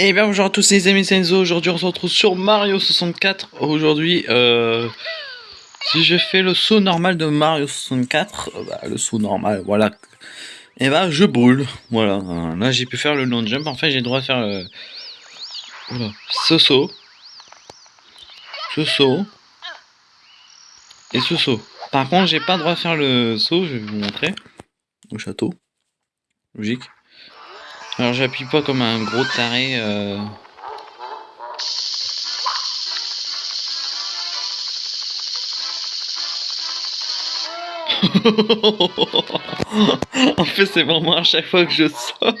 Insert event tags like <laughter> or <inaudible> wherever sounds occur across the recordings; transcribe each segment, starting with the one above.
Et bien bonjour à tous les amis Senzo, aujourd'hui on se retrouve sur Mario 64 Aujourd'hui, euh, si je fais le saut normal de Mario 64 euh, bah, Le saut normal, voilà. Et bah je brûle, voilà. Là j'ai pu faire le long jump, en fait j'ai le droit de faire le... Voilà. ce saut Ce saut Et ce saut. Par contre j'ai pas le droit de faire le saut, je vais vous montrer. Au château. Logique alors j'appuie pas comme un gros taré. Euh... <laughs> en fait c'est vraiment à chaque fois que je saute.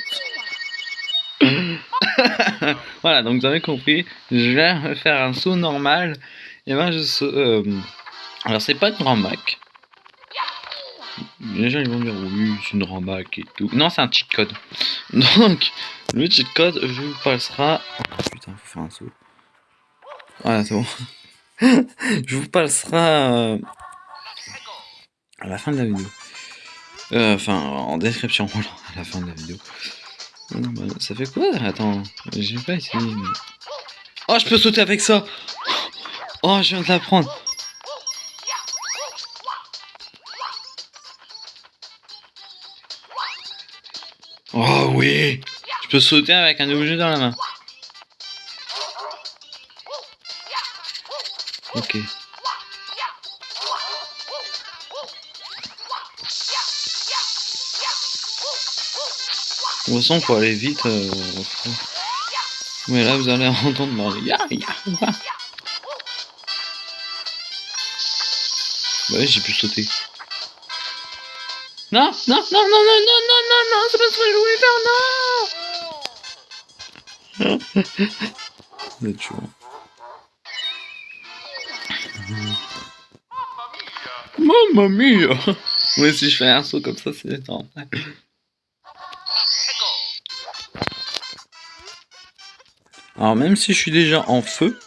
<laughs> voilà donc vous avez compris, je vais faire un saut normal et ben je saute. Euh... Alors c'est pas une grand Mac. Les gens ils vont dire oui c'est une rambac et tout. Non c'est un cheat code. <laughs> Donc le cheat code je vous passera. Oh, putain faut faire un saut. Voilà c'est bon. <laughs> je vous passera euh, à la fin de la vidéo. Euh, enfin en description <laughs> à la fin de la vidéo. Bah, ça fait quoi? Attends, j'ai pas essayé. Oh je peux sauter avec ça Oh je viens de l'apprendre oui Je peux sauter avec un objet dans la main. Ok. De toute façon, faut aller vite. Euh... Mais là, vous allez entendre Mario. Ya, ya. Bah, j'ai pu sauter. Non, non, non, non, non, non, non, non, non, c'est pas ce que je voulais faire, non Mais tu vois. Mamma mia Oui, si je fais un saut comme ça, c'est normal. Alors, même si je suis déjà en feu...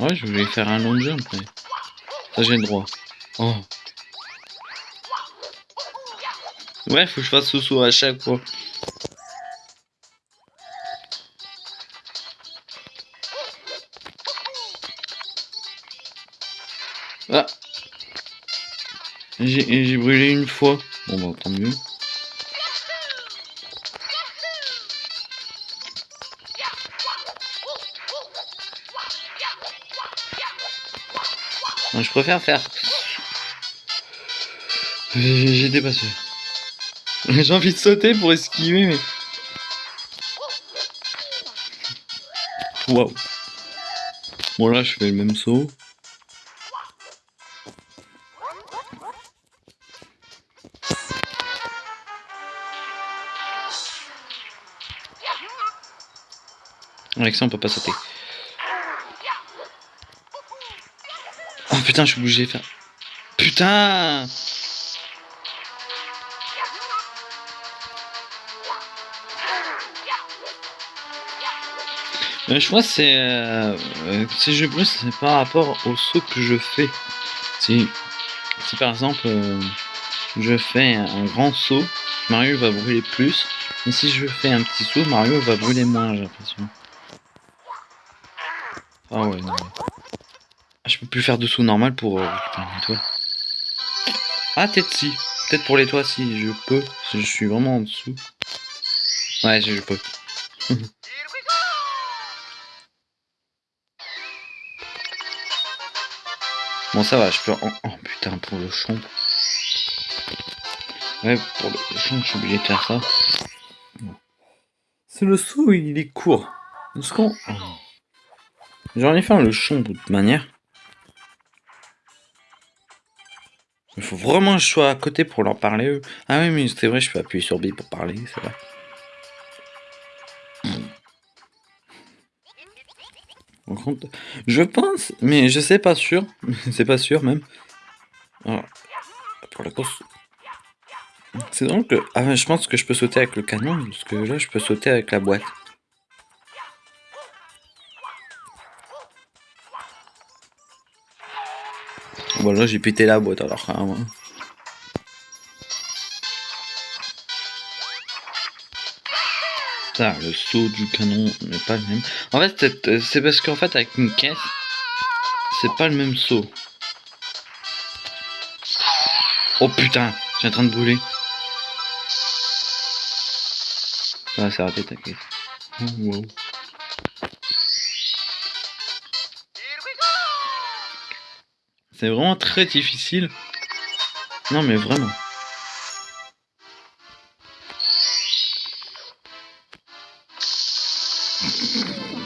Ouais, je voulais faire un long jump, mais... Ça, j'ai le droit. Oh Ouais, faut que je fasse saut à chaque fois. Ah J'ai brûlé une fois. Bon bah tant mieux. je préfère faire... J'ai dépassé. <laughs> J'ai envie de sauter pour esquiver, mais... Waouh. Bon là, je fais le même saut. Avec ça, on peut pas sauter. Oh putain, je suis faire... Putain Euh, je crois que c'est euh, euh, si je brûle c'est par rapport au saut que je fais. Si, si par exemple euh, je fais un grand saut, Mario va brûler plus. Et si je fais un petit saut, Mario va brûler moins, j'ai l'impression. Ah ouais, non. Ah, je peux plus faire de saut normal pour euh, les. Ah peut-être si. Peut-être pour les toits si je peux. Si je suis vraiment en dessous. Ouais, je peux. <laughs> Bon, ça va, je peux... Oh, putain, pour le champ. Ouais, pour le champ, je suis obligé de faire ça. C'est le saut, il est court. Oh. J'aurais dû faire le champ de toute manière. Il faut vraiment que je sois à côté pour leur parler, eux. Ah oui, mais c'est vrai, je peux appuyer sur B pour parler, c'est vrai. Je pense, mais je sais pas sûr. <laughs> c'est pas sûr même. pour la course. C'est donc que... Ah, je pense que je peux sauter avec le canon, parce que là, je peux sauter avec la boîte. Bon, là, j'ai pété la boîte, alors, hein, Ça, le saut du canon n'est pas le même. En fait, c'est parce qu'en fait, avec une caisse, c'est pas le même saut. Oh putain, j'ai en train de brûler. Ah, c'est raté ta caisse. Oh. C'est vraiment très difficile. Non mais vraiment.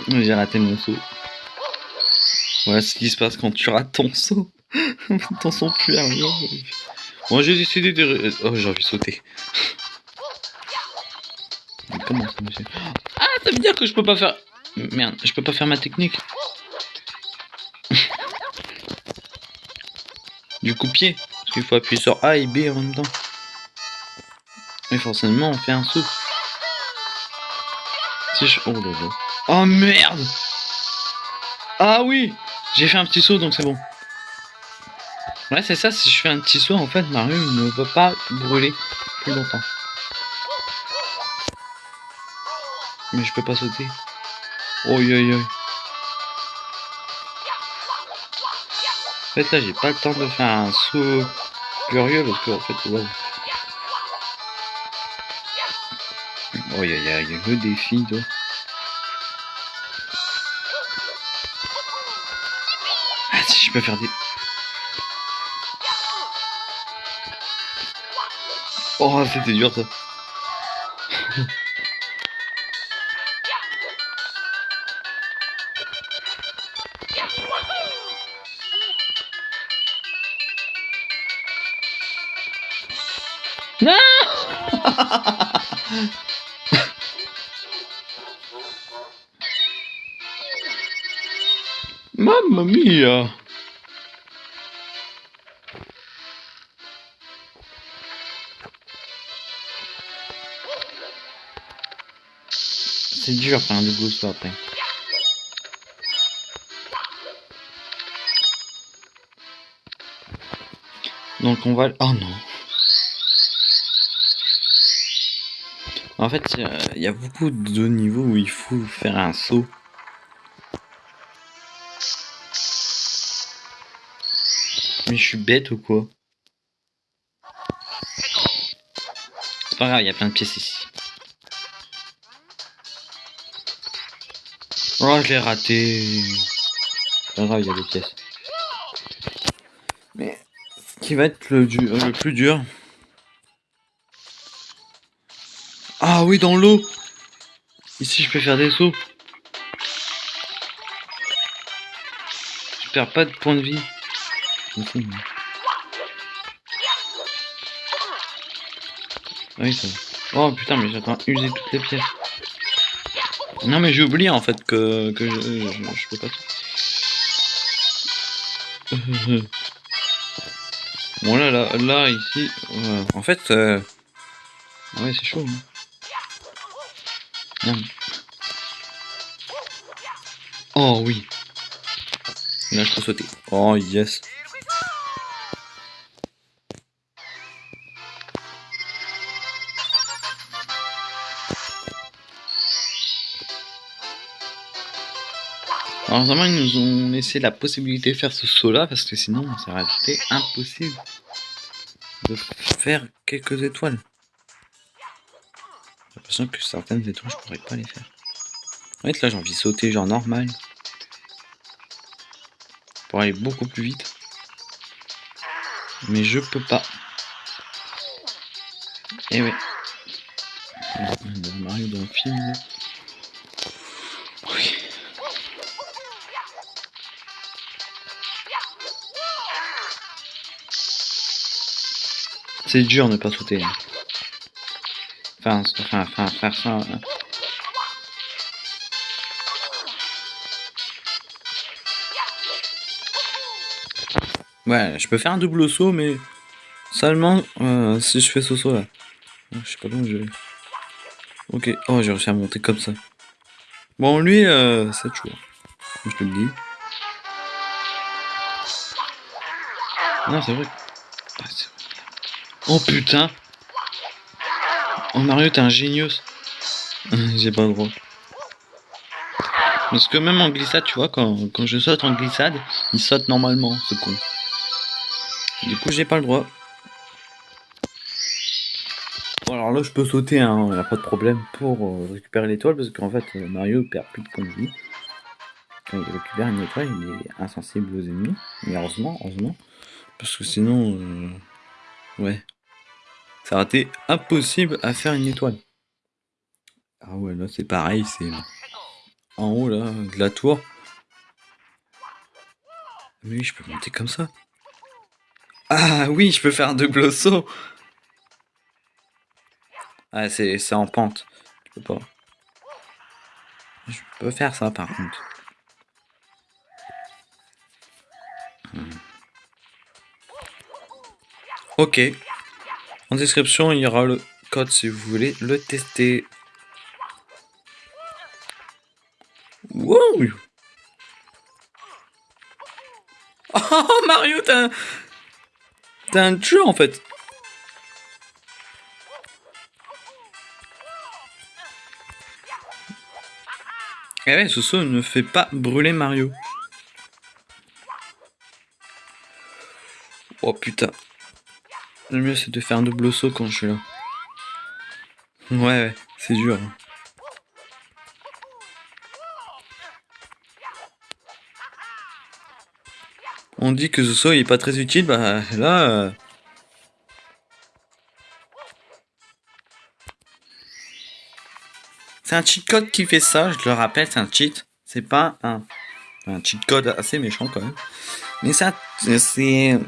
J'ai raté mon saut. Voilà ce qui se passe quand tu rates ton saut. <laughs> ton saut plus arrière. Bon, j'ai décidé de... Oh, j'ai envie de sauter. comment ça, monsieur Ah, ça veut dire que je peux pas faire... Merde, je peux pas faire ma technique. <laughs> du coup pied. Parce qu'il faut appuyer sur A et B en même temps. Mais forcément, on fait un saut. Si je... Oh là là. Oh merde Ah oui J'ai fait un petit saut donc c'est bon. Ouais c'est ça, si je fais un petit saut en fait Mario ne peut pas brûler plus longtemps. Mais je peux pas sauter. Oh yo yo. En fait là j'ai pas le temps de faire un saut curieux parce que en fait wow. Oh y a, y a le défi toi. Je peux faire des... Oh, c'était dur ça. non Mamma mia C'est dur faire un double saut après. Donc on va... Oh non En fait, il y a beaucoup de niveaux où il faut faire un saut. Mais je suis bête ou quoi? C'est pas grave, il y a plein de pièces ici. Oh, je l'ai raté. Pas grave, il y a des pièces. Mais ce qui va être le, le plus dur. Ah oui, dans l'eau. Ici, je peux faire des sauts. Je perds pas de points de vie. Ah oui, ça Oh putain, mais j'attends user toutes les pièces. Non mais j'ai oublié en fait que, que je, je, peux pas <laughs> bon là, là, là, ici, en fait, euh... ouais c'est chaud. Hein. Oh oui. Là je peux sauter. Oh yes. Heureusement, ils nous ont laissé la possibilité de faire ce saut là, parce que sinon, ça aurait été impossible de faire quelques étoiles. J'ai l'impression que certaines étoiles, je pourrais pas les faire. En fait, là, j'ai envie de sauter genre normal. Pour aller beaucoup plus vite. Mais je peux pas. Et eh ouais. Mario dans le film. C'est dur de ne pas sauter. Enfin, enfin, enfin, faire ça. Hein. Ouais, je peux faire un double saut, mais seulement euh, si je fais ce saut là. Je sais pas comment je vais. Ok, oh, j'ai réussi à monter comme ça. Bon, lui, euh, c'est. Je te le dis. Non, c'est vrai. Ah, c'est vrai. Oh putain Oh Mario, t'es ingénieux. J'ai pas le <laughs> droit. Parce que même en glissade, tu vois, quand, quand je saute en glissade, il saute normalement, ce con. Du coup, j'ai pas le droit. Bon, alors là, je peux sauter, hein, y a pas de problème pour euh, récupérer l'étoile, parce qu'en fait, euh, Mario perd plus de points de vie. Quand il récupère une étoile, il est insensible aux ennemis. Mais heureusement, heureusement. Parce que sinon, euh, ouais. Ça aurait été impossible à faire une étoile. Ah ouais, là, c'est pareil, c'est en haut, là, de la tour. Mais oui, je peux monter comme ça. Ah oui, je peux faire double saut. Ah, c'est en pente. Je peux pas. Je peux faire ça par contre. Hmm. Ok. Description, il y aura le code si vous voulez le tester. Wow <laughs> Oh Mario, t'as un... T'as un jeu en fait Eh ouais, ce saut ne fait pas brûler Mario. Oh putain. Le mieux c'est de faire un double saut quand je suis là. Ouais, ouais, c'est dur. Hein. On dit que ce saut est pas très utile, bah là... Euh, c'est un cheat code qui fait ça, je le rappelle, c'est un cheat. C'est pas un, un cheat code assez méchant quand même. Mais ça, c'est...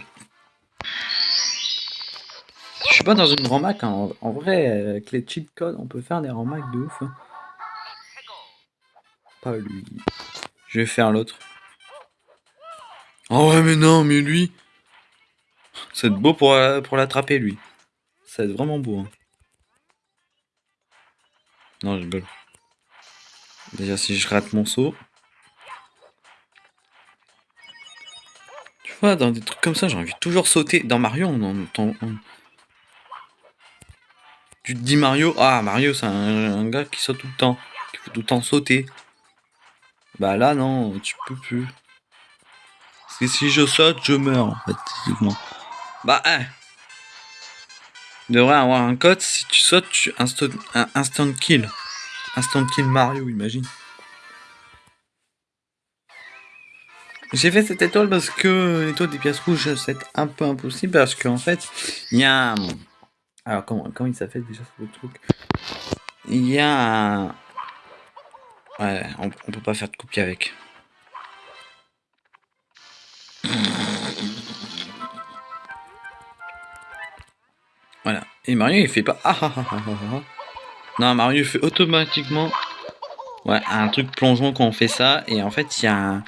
dans une ramac, hein. en vrai, avec les cheat codes, on peut faire des ramacs de ouf. Hein. Pas lui. Je vais faire l'autre. Oh ouais, mais non, mais lui... C'est beau pour, euh, pour l'attraper, lui. Ça va être vraiment beau. Hein. Non, je gueule. Déjà, si je rate mon saut... Tu vois, dans des trucs comme ça, j'ai envie de toujours sauter. Dans Mario, on entend... Tu te dis Mario, ah Mario c'est un, gars qui saute tout le temps, qui faut tout le temps sauter. Bah là non, tu peux plus si je saute, je meurs, en fait, Bah, hein. Il devrait avoir un code, si tu sautes, tu instant, un instant kill. Instant kill Mario, imagine. J'ai fait cette étoile parce que l'étoile des pièces rouges, c'est un peu impossible parce qu'en fait, il y a un... Alors, comment, comment il s'appelle déjà ce truc? Il y a un... Ouais, on, peut pas faire de copie avec. Voilà. Et Mario, il fait pas... Ah, ah, ah, non, Mario fait automatiquement... Ouais, un truc plongeon quand on fait ça. Et en fait, il y a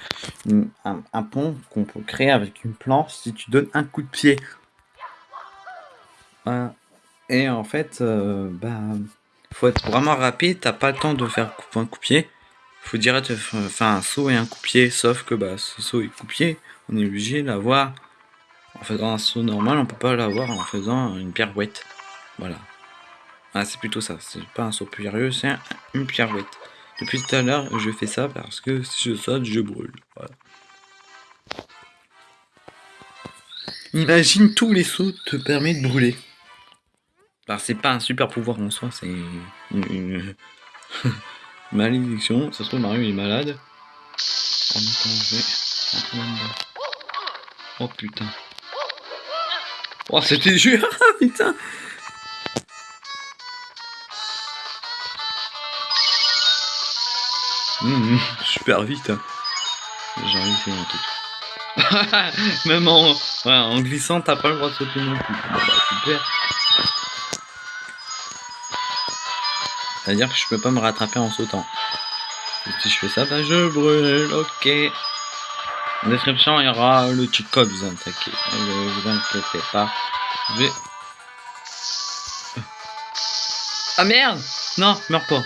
un, pont qu'on peut créer avec une planche si tu donnes un coup de pied. Et en fait, euh, bah, faut être vraiment rapide. T'as pas le temps de faire un coup de pied. Faut direct faire un saut et un coup de pied. Sauf que bah, ce saut et coup de pied, on est obligé de l'avoir en faisant un saut normal, on peut pas l'avoir en faisant une pirouette. Voilà. Ah, c'est plutôt ça. C'est pas un saut périlleux, c'est une pirouette. Depuis tout à l'heure, je fais ça parce que si je saute, je brûle. Imagine tous les sauts te permettent de brûler. C'est pas un super pouvoir en soi, c'est une, <laughs> malédiction. Ça se trouve Mario est malade. Oh putain. Oh, c'était dur, <laughs> putain. Mmh, super vite. Hein. J'ai envie de faire un truc. <laughs> Même en, en glissant, t'as pas le droit de sauter non plus. Bah, super. C'est-à-dire que je peux pas me rattraper en sautant. si je fais ça, bah je brûle, ok. En description, il y aura le code, vous inquiétez, vous inquiétez pas. Je. Ah merde Non, meurs pas.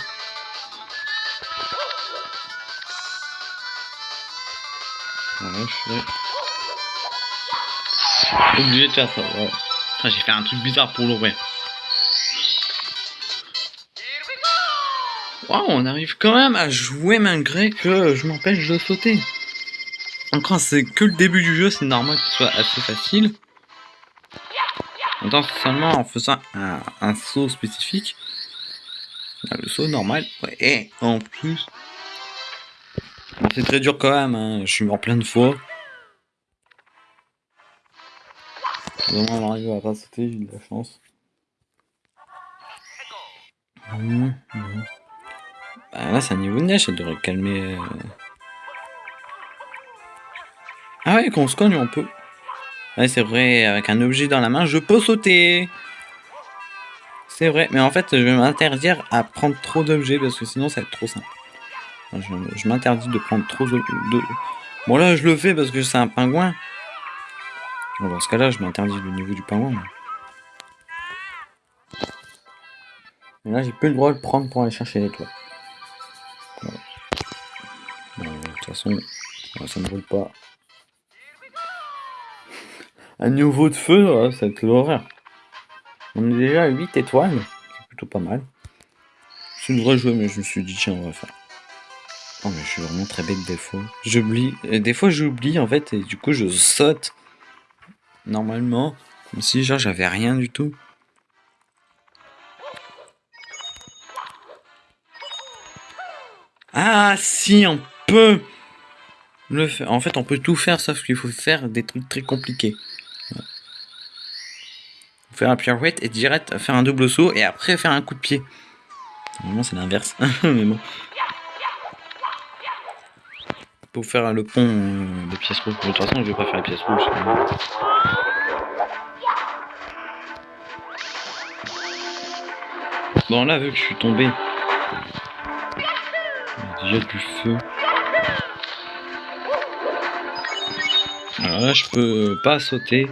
Voilà, je. Oublié de faire ça. J'ai fait un truc bizarre pour l'ouvrir. Waouh, on arrive quand même à jouer malgré que je m'empêche de sauter. Encore, c'est que le début du jeu, c'est normal que soit assez facile. Attends, seulement en faisant un, saut spécifique. Le saut normal, ouais, et en plus... c'est très dur quand même, hein. je suis mort plein de fois. On arrive à pas sauter, j'ai de la chance. Mmh, mmh. Bah, là, c'est un niveau de neige, ça devrait calmer... Euh. Ah ouais, quand on se cogne, on peut. Ouais, c'est vrai, avec un objet dans la main, je peux sauter. C'est vrai, mais en fait, je vais m'interdire à prendre trop d'objets parce que sinon, ça va être trop simple. Je, m'interdis de prendre trop de... Bon, là, je le fais parce que c'est un pingouin. Bon, dans ce cas-là, je m'interdis le niveau du pingouin. Mais là, j'ai plus le droit de le prendre pour aller chercher les toits. Ça ne roule pas. <laughs> Un niveau de feu, c'est l'horreur. On est déjà à 8 étoiles, c'est plutôt pas mal. C'est une vraie jeu, mais je me suis dit, tiens, on va faire. Oh, mais je suis vraiment très bête des fois. J'oublie. Des fois, j'oublie en fait, et du coup, je saute. Normalement, comme si genre j'avais rien du tout. Ah, si, on peut En fait, on peut tout faire, sauf qu'il faut faire des trucs très compliqués faire un pirouette et direct faire un double saut et après faire un coup de pied. Normalement c'est l'inverse, <laughs> mais bon. Pour faire le pont euh, des pièces rouges. De toute façon je vais pas faire les pièces rouges. Bon là vu que je suis tombé. Il déjà du feu. Alors là je peux pas sauter.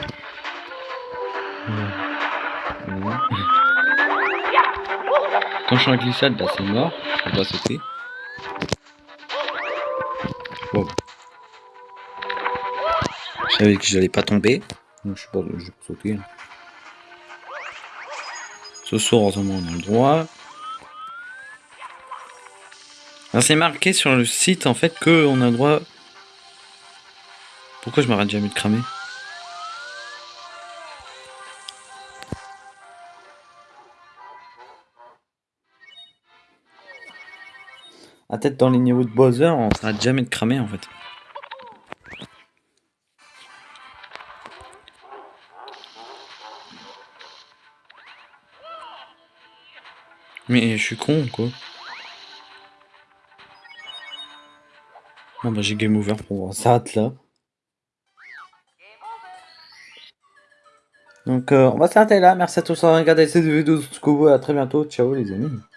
Quand je suis en glissade, bah c'est mort. Je peux pas sauter. Je savais que j'allais pas tomber. Je sais pas, je vais sauter. Ce soir, heureusement, on a le droit. C'est marqué sur le site en fait qu'on a le droit. Pourquoi je m'arrête jamais de cramer à tête dans les niveaux de Bowser, on s'arrête jamais de cramer en fait. Mais je suis con quoi. Bon bah j'ai game over pour voir ça là. Donc euh, on va s'arrêter là. Merci à tous d'avoir regardé cette vidéo jusqu'au bout. À très bientôt. Ciao les amis.